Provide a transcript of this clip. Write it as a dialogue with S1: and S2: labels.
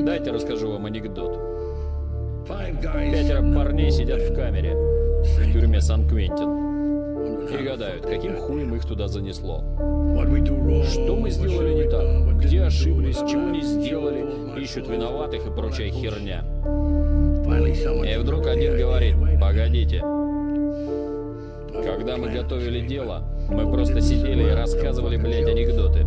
S1: Дайте расскажу вам анекдот. Пятеро парней сидят в камере в тюрьме Сан-Квентин и гадают, каким хуем их туда занесло. Что мы сделали не так? Где ошиблись? Чего не сделали? Ищут виноватых и прочая херня. И вдруг один говорит, погодите. Когда мы готовили дело, мы просто сидели и рассказывали, блядь, анекдоты.